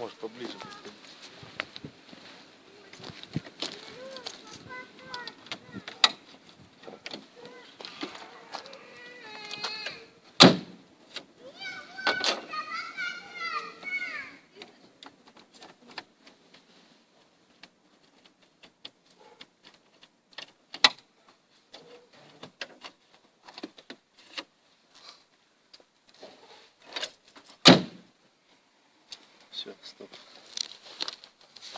Может поближе. Все, стоп.